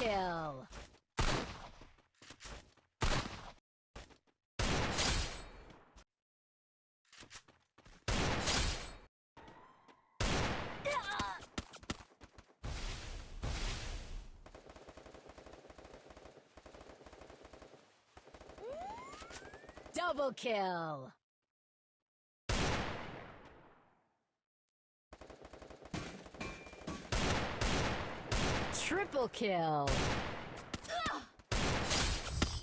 kill. Double kill. Triple kill.